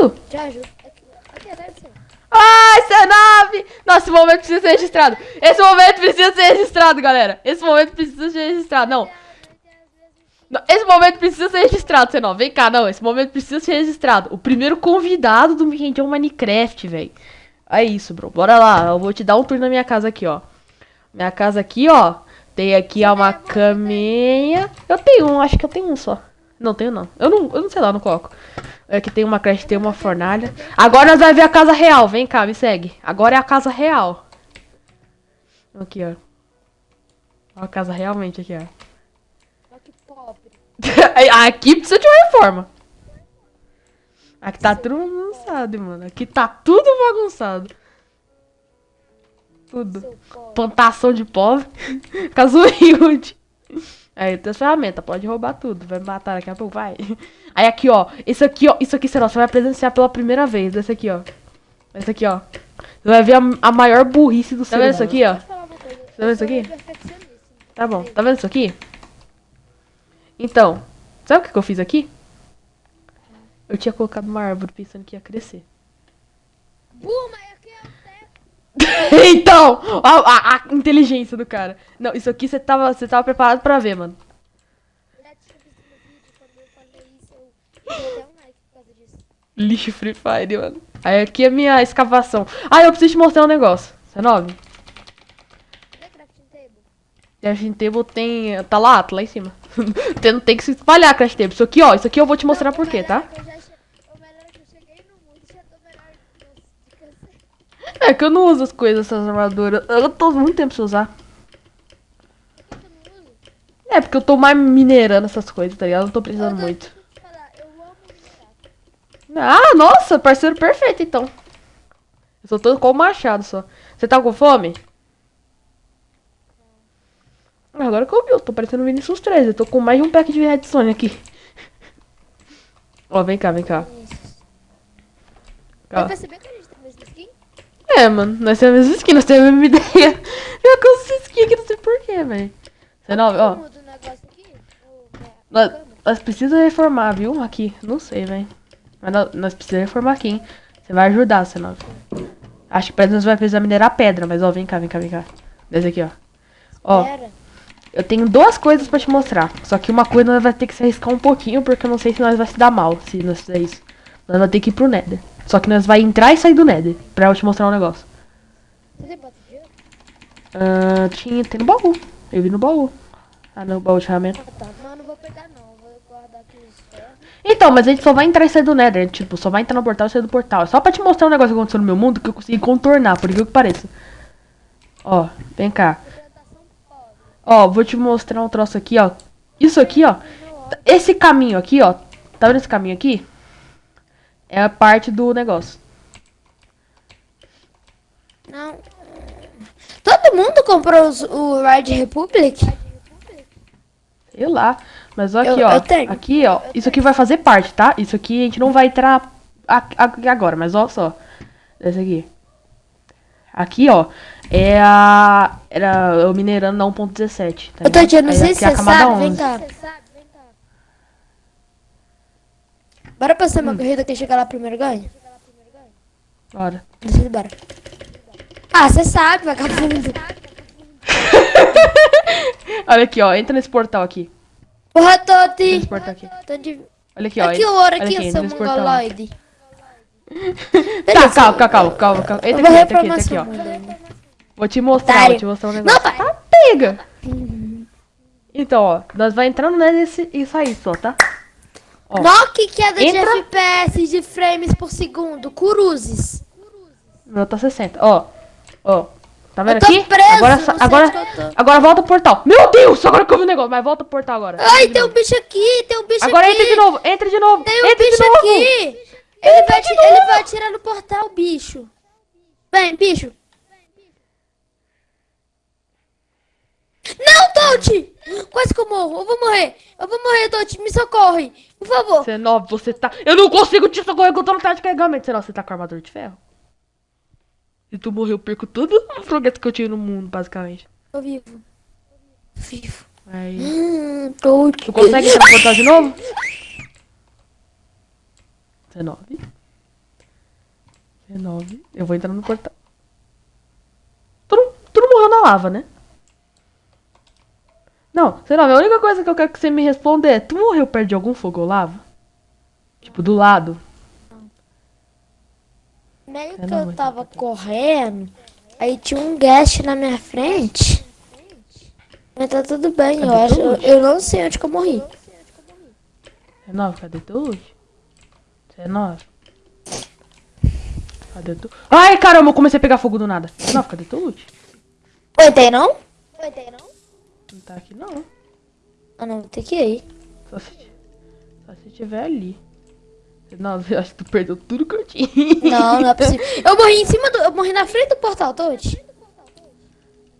resto? Te ajudo. Aqui, aqui atrás do seu. Ai, C9! Nossa, esse momento precisa ser registrado. Esse momento precisa ser registrado, galera. Esse momento precisa ser registrado. Não. Esse momento precisa ser registrado, C9. Vem cá, não. Esse momento precisa ser registrado. O primeiro convidado do Weekend é Minecraft, velho. É isso, bro. Bora lá. Eu vou te dar um tour na minha casa aqui, ó. Minha casa aqui, ó. Tem aqui ó, uma caminha. Eu tenho um, acho que eu tenho um só. Não tenho não. Eu não, eu não sei lá, não coloco. Aqui tem uma creche, tem uma fornalha. Agora nós vamos ver a casa real. Vem cá, me segue. Agora é a casa real. Aqui, ó. Ó a casa realmente aqui, ó. Olha que pobre. Aqui precisa de uma reforma. Aqui tá tudo bagunçado, mano. Aqui tá tudo bagunçado. Tudo. Plantação de pobre. Caso humilde. Aí tem as ferramentas, pode roubar tudo. Vai me matar daqui a pouco, vai. Aí aqui, ó. Isso aqui, ó. Isso aqui, será? Você vai presenciar pela primeira vez. Esse aqui, ó. Esse aqui, ó. Você vai ver a, a maior burrice do ser Tá vendo isso aqui, ó? Tá vendo isso aqui? Tá bom. Tá vendo isso aqui? Então, sabe o que, que eu fiz aqui? Eu tinha colocado uma árvore pensando que ia crescer. É o teto. então, a, a- a inteligência do cara. Não, isso aqui você tava, você tava preparado pra ver, mano. Lixo Free Fire, mano. Aí aqui é minha escavação. Ah, eu preciso te mostrar um negócio. C9. Cadê a crafting table? Tem. Tá lá, tá lá em cima. tem, tem que se espalhar crash table. Isso aqui, ó. Isso aqui eu vou te mostrar por quê, tá? é eu já che- O melhor é que eu cheguei no mundo e já tô melhor de câncer. É que eu não uso as coisas, essas armaduras. Eu tô muito tempo sem usar. Não? É, porque eu tô mais minerando essas coisas, tá ligado? Eu não tô precisando tô- muito. minerar. Ah, nossa, parceiro perfeito, então. Eu só tô com o machado só. Você tá com fome? Ah, Agora que eu vi, eu tô parecendo o Vinicius 13. Eu tô com mais de um pack de redstone aqui. Ó, vem cá, vem cá. Vai perceber que a gente tem a mesma skin? É, mano, nós temos a mesma skin, nós temos a mesma ideia. Eu com essa skin aqui, não sei porquê, velho. Você não, ó. Nós, nós precisamos reformar, viu? Aqui, não sei, velho. Mas nós, nós precisamos reformar aqui, hein? Você vai ajudar, senão. Acho que nós vai precisar minerar pedra, mas ó, vem cá, vem cá, vem cá. Desce aqui, ó. Ó, eu tenho duas coisas pra te mostrar. Só que uma coisa nós vai ter que se arriscar um pouquinho, porque eu não sei se nós vai se dar mal se nós fizer isso. Nós vamos ter que ir pro Nether. Só que nós vai entrar e sair do Nether, pra eu te mostrar um negócio. Você bota de ouro? Ah, tinha, tem no baú. Eu vi no baú. Ah, no baú de ferramenta. Ah, tá. Não vou pegar não. Vou guardar aqui os ferros. Então, mas a gente só vai entrar e sair do Nether. Tipo, só vai entrar no portal e sair do portal. É só pra te mostrar um negócio que aconteceu no meu mundo que eu consegui contornar, por incrível que pareça. Ó, vem cá. Ó, vou te mostrar um troço aqui, ó. Isso aqui, ó. Esse caminho aqui, ó. Tá vendo esse caminho aqui? É a parte do negócio. Não. Todo mundo comprou os- o Ride Republic? Sei lá. Mas aqui, Eu- ó. eu tenho. Aqui, ó. Isso aqui vai fazer parte, tá? Isso aqui a gente não vai entrar agora, mas ó só. Esse aqui. Aqui, ó. É a. Era eu minerando na 1.17. Tá Eu tô ligado? tirando, não sei se você sabe. Vem 11. cá. Bora passar Hum. uma corrida que chegar lá primeiro ganha? Bora. Bora. Ah, você sabe, vagabundo. Olha aqui, ó. Entra nesse portal aqui. Porra, Toti. Nesse portal aqui. De... Olha aqui, ó. Aqui o ouro, aqui, entra seu mongoloide. Tá, calma, calma, calma, calma, calma. Entra aqui, entra aqui, entra aqui, ó. ainda. Vou te mostrar, Otário. vou te mostrar um negócio. Não, pai. Tá, pega! Então, ó, nós vai entrando nesse e sair só, tá? Ó. Que queda Entra. de FPS de frames por segundo. Cruzes. Meu tá 60. Ó, ó. Tá vendo aqui? preso agora, agora, agora volta pro portal. Meu Deus, agora que eu vi o negócio. Mas volta pro portal agora. Ai, tem um bicho aqui, tem um bicho Agora aqui. entra de novo, entra de novo. Tem um entra bicho de novo. aqui. Ele vai, ti- ele vai atirar no portal, bicho. Vem, bicho. Não, Tote! Quase que eu morro. Eu vou morrer. Eu vou morrer, Tote. Me socorre. Por favor. C9, você tá. Eu não consigo te socorrer que eu tô no de carregamento. C9, você tá com armadura de ferro? Se tu morrer, eu perco tudo o progresso que eu tive no mundo, basicamente. Tô vivo. Vivo. Aí. Hum, Tote. Tu consegue portal de novo? C9. C9. Eu vou entrar no portal. Tu não, tu não morreu na lava, né? Não, C9, a única coisa que eu quero que você me responda é: Tu morreu perto de algum fogo ou lava? Tipo, do lado. Meio Eu que eu tava correndo, aí tinha um guest na minha frente. Mas tá tudo bem, eu Cadê acho. teu Eu, eu não sei onde que eu morri. C9, cadê teu loot? C9. Cadê tu? Ai, caramba, eu comecei a pegar fogo do nada. C9, cadê teu loot? Oi, tem não? Oi, tem não? Não tá aqui não. Ah, não, tem que ir. Só se, só se tiver ali. C9, eu acho que tu perdeu tudo que eu tinha. Não, não é possível. Eu morri em cima do. Eu morri na frente do portal, Toad.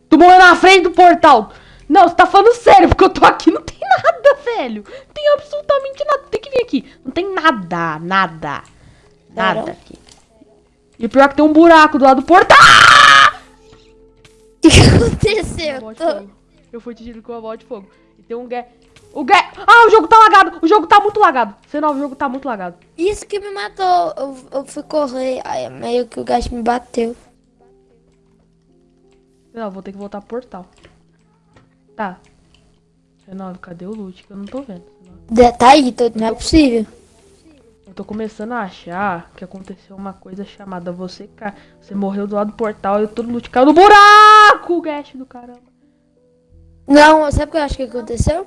Tu morreu na frente do portal. Não, você tá falando sério, porque eu tô aqui não tem nada, velho. Não tem absolutamente nada. Tem que vir aqui. Não tem nada, nada. Nada aqui. E pior que tem um buraco do lado do portal. O que aconteceu? Tô-. Eu fui atingido com uma bola de fogo. E tem um gay. O gay. Ah, o jogo tá lagado. O jogo tá muito lagado. C9, o jogo tá muito lagado. Isso que me matou. Eu, eu fui correr, aí meio que o gato me bateu. Não, vou ter que voltar pro portal. Tá. C9, cadê o loot que eu não tô vendo? C9. De- Tá aí, Toad, não é possível. Eu tô começando a achar que aconteceu uma coisa chamada você ca... Você morreu do lado do portal e todo loot caiu no buraco, Gash do caramba. Não, sabe o que eu acho que aconteceu?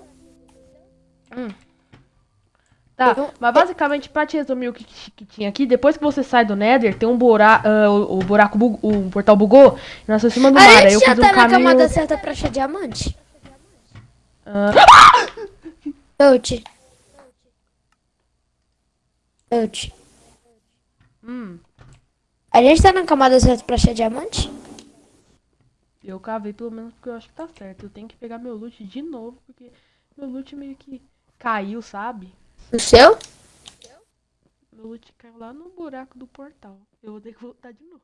Tá, Eu- mas basicamente, pra te resumir o que, que tinha aqui, depois que você sai do Nether, tem um buraco, o, o buraco, bug, o portal bugou, e nós estamos em cima do A mar. Aí gente eu já um tá na caminho... camada certa pra achar diamante. Ah, Toad. Toad. hum, A gente tá na camada certa pra achar diamante? Eu cavei pelo menos porque eu acho que tá certo. Eu tenho que pegar meu loot de novo, porque meu loot meio que caiu, sabe? O seu? Meu loot caiu lá no buraco do portal. Eu vou ter que voltar de novo.